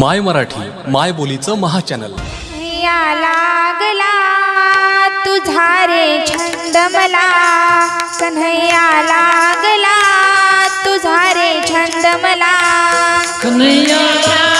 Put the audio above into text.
माय मराठी माय बोलीचं महाचॅनल. या लागला तुझा रे छंद मला. कन्हैया लागला तुझा रे छंद मला. कन्हैया